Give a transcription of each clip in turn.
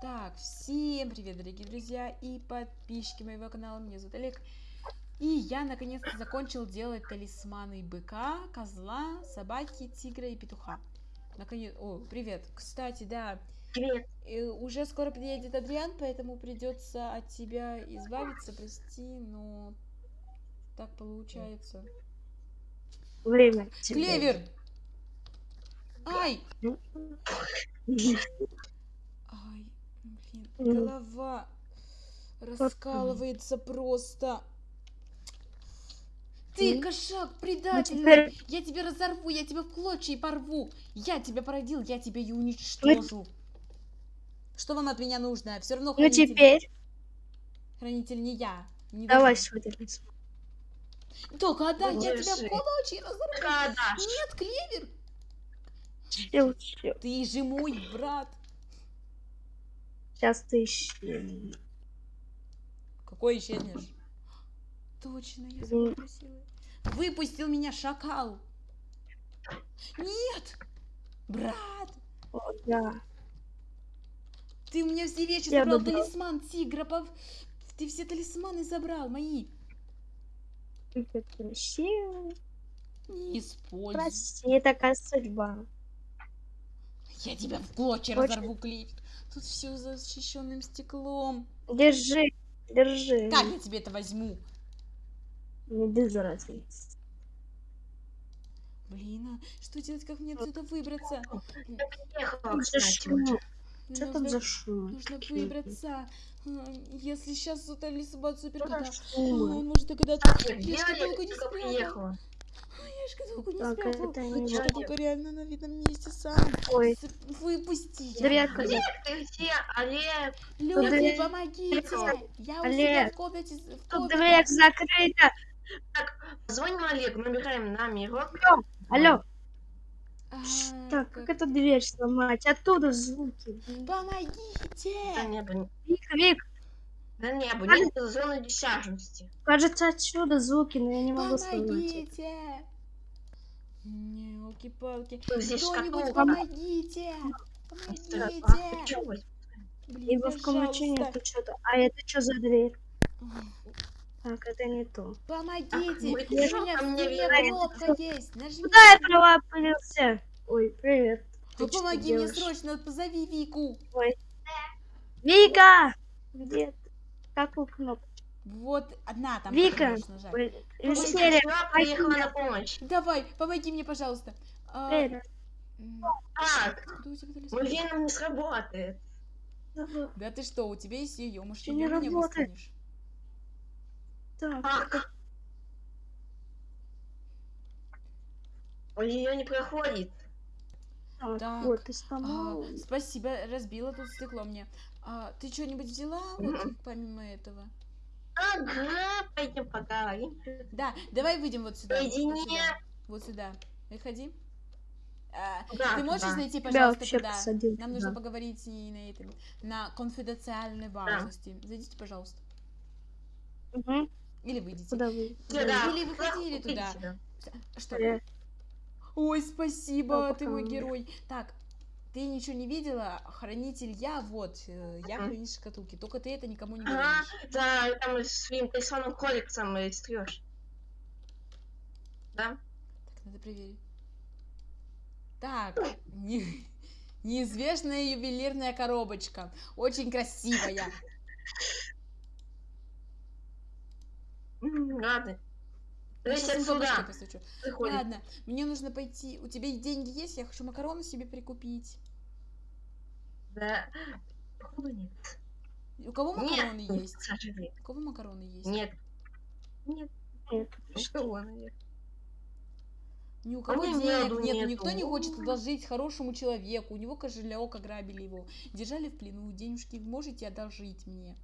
Так, всем привет, дорогие друзья и подписчики моего канала. Меня зовут Олег. И я наконец-то закончил делать талисманы быка, козла, собаки, тигра и петуха. Наконец... О, привет. Кстати, да, Привет. э, уже скоро приедет Адриан, поэтому придется от тебя избавиться, прости, но так получается. Время. Клевер! Ай! Ну. Голова раскалывается просто. Ты, кошак, Ну, предательный! теперь, Я тебя разорву, я тебя в клочья и порву! Я тебя породил, я тебя и уничтожу! Что вам от меня нужно? Все равно ну хранитель, теперь хранитель не я. Не давай талисман. Только отдай, я тебя в клочья разорву! Кадаш. Нет, Клевер! Ты же мой брат! Сейчас ты ищи. Какой исчезнешь? Точно, я красивый. Выпустил меня шакал. Нет! Брат! О, да. Ты у меня все вещи Я забрал. Талисман тигра. пов- Ты все талисманы забрал, мои. Не используй. Прости, такая судьба. Я тебя в клочья Очень- разорву, Клифф. Тут все защищенным стеклом. Держи, держи. Как я тебе это возьму? Не без разницы. Блин, а что делать, как мне отсюда выбраться? За. Что Нужно- там за шум? Нужно выбраться. Если сейчас супер за кота. шум? Он может догадаться. Я приехала? Я шкатулку не Так, спрятал. это не Шкатулка реально на видном месте сам. Ой, Выпусти. дверка. Олег, ты где? Олег, Люди, дверь- помогите. Я у Олег, себя в комнате. в Тут комнате. дверь закрыта. звоним Олегу, набираем номерок. Алло, А, так, как эту дверь сломать? Оттуда звуки. Да Помогите. не было. Вик, Вик, Да не было. Олег. Нет зоны десятности. кажется, отсюда звуки, но я не могу. Помогите. Елки-палки. Тут здесь Кто-нибудь помогите. А, Помогите. Блин, Ибо в нету что-то. А это что за дверь? Так, это не то. Помогите! вы У пришёл меня в стене кнопка есть. Нажми. Куда я провалился? Ой, привет. Ты Ну, что помоги мне делаешь? срочно, позови Вику. Вика! Где ты? Какую кнопку? Вот одна там. Вика! Сестра приехала на помощь. Давай, помоги мне, пожалуйста. А, м, Так, у веном не сработает. Да ты что, у тебя есть ее, ее не меня работает. высканешь? Так, Так. Ее не проходит. Так, Так, вот, ты А, сломал. спасибо, разбила тут стекло мне. А, ты что-нибудь взяла вот, помимо этого? Ага, пойдем поговорим. Да, давай выйдем вот сюда. Вот Наедине. сюда. Вот сюда. Выходи. А, Да, ты можешь да. найти, пожалуйста, вообще туда? посадил Нам нужно туда. поговорить и на этом, на конфиденциальной важности. Зайдите, пожалуйста. Угу. Или выйдите. Куда вы? Или выходили туда. Что? Ой, спасибо, ты мой герой. Так, ты ничего не видела? Хранитель я, вот, э, я хранитель шкатулки. Только ты это никому не говоришь. да, там своим тайсоном коллексом стрешь. Да? Так, надо проверить. Так, не- неизвестная ювелирная коробочка. Очень красивая. Ладно. Сейчас коробочкой отсюда. Ладно, мне нужно пойти. У тебя деньги есть? Я хочу макароны себе прикупить. Да. Походу нет. У кого макароны Нет, есть? к сожалению. У кого макароны есть? Нет. Нет. Нет. Что, наверное. Ни у А кого меня денег нету, нет, нету. никто не хочет одолжить хорошему человеку. У него кошелек ограбили его. Держали в плену. Денежки можете одолжить мне?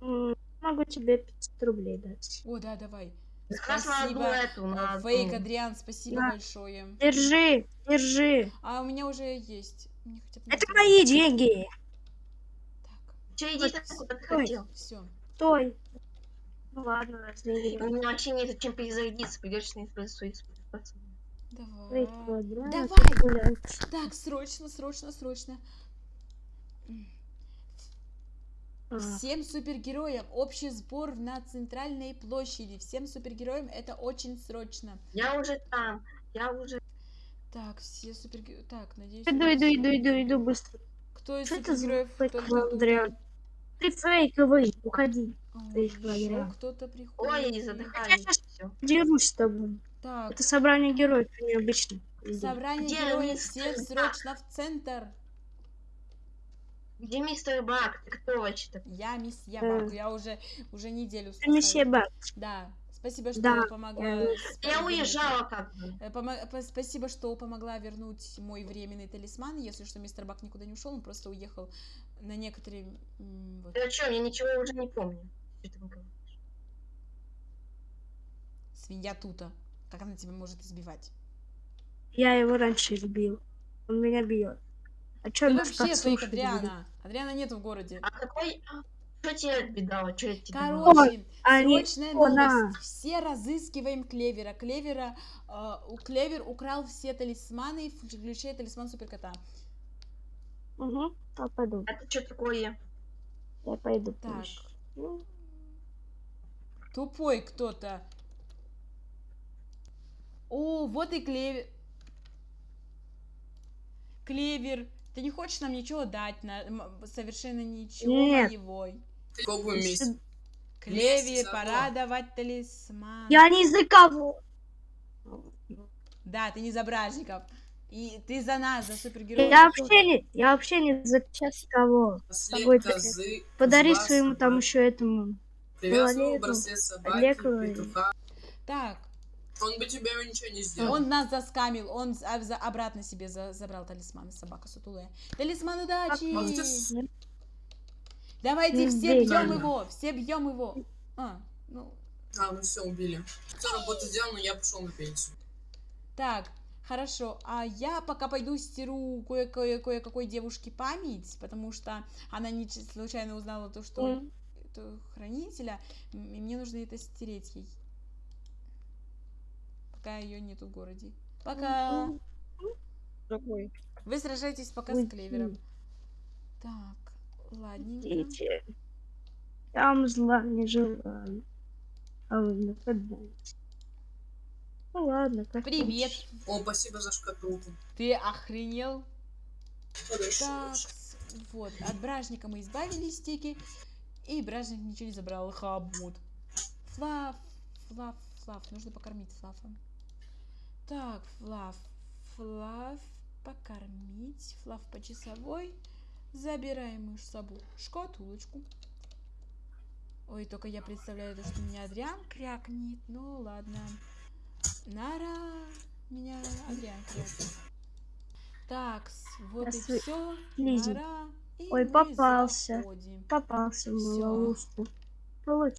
Могу тебе 500 рублей дать. О, да, давай. Спасибо. Э, одну. Фейк, Адриан, спасибо Да. большое. Держи, держи. А у меня уже есть. Мне хотя бы Это мои деньги. Так, Че, иди там, куда ты хотел. все. Стой. Ну ладно. У меня вообще нет чем перезарядиться, придется использовать свои способности. Давай. Давай. Так, срочно, срочно, срочно. А, Всем супергероям общий сбор на центральной площади. Всем супергероям это очень срочно. Я уже там. Я уже... Так, все супергерои... Так, надеюсь... Иду, иду, иду, иду, иду быстро. Кто из Что это за супергероев? Адриан? Ты фейковый, уходи. Ой, кто-то Ой, приходит. задыхаюсь. щас- Все. Дерусь с тобой. Так, Это собрание героев, а необычно. собрание Где героев, Бак? срочно в центр. Где мистер Бак? Ты кто вообще-то? Я мисс Э. Ябак, я уже, уже неделю Ты спасаю. Бак. Да, спасибо, что Да, помогла. я- с- Я вернуть- уезжала как бы. Э, Спасибо, что помогла вернуть мой временный талисман. Если что, мистер Бак никуда не ушел, он просто уехал на некоторые... вот. Ты о чем? Я ничего уже не помню. Что ты говоришь? Свинья Тута. Как она тебя может избивать? Я его раньше избил. Он меня бьет. А чё Ты нас вообще будет? Адриана. Адриана нет в городе. А какой... Что тебе отбедало? Что я тебе? Короче, Они... срочная она. новость. Все разыскиваем Клевера. Клевера, э, у Клевер украл все талисманы, включая талисман Суперкота. Угу, я пойду. Это что такое? Я пойду. Так. Ну, Тупой кто-то. О, вот и Клевер. Клевер, ты не хочешь нам ничего дать? На... Совершенно ничего Нет. месяц? Клевер, Месяц пора одно. давать талисман. Я не за кого. Да, ты не за бражников. И ты за нас, за супергероев. Я вообще не, я вообще не за сейчас кого. Козы, Подари своему там еще этому. Привязывал Олегу. браслет собаки, Олегу. петуха. Так, Он бы тебе ничего не сделал. он нас заскамил, он обратно себе за- забрал талисман, собака сутулая. Талисман удачи! Давайте все бьем его, все бьем его. А, ну, А, мы все убили. Все, работа сделана, я пошел на пенсию. так, хорошо. А я пока пойду стиру кое- кое- кое-какой девушке память, потому что она не случайно узнала то, что это хранителя, и мне нужно это стереть ей. Пока ее нету в городе. Пока. Какой? Вы сражаетесь пока с клевером. Так, ладненько. Дети. Там зла не желаю. А вы нападаете. Ну ладно, как Привет. хочешь. О, спасибо за шкатулку. Ты охренел? Подожди, Так, вот, от бражника мы избавились, стики. И бражник ничего не забрал, хабут. Флаф, Флаф, Флаф, нужно покормить Флафа. Так, Флаф, Флаф, покормить. Флаф по часовой. Забираем мы с собой шкатулочку. Ой, только я представляю, то, что меня Адриан крякнет. Ну, ладно. Нара, меня Адриан крякнет. Так, вот и Здравствуй, все. Нара, и Ой, попался. заходим. Попался в ловушку. Получил.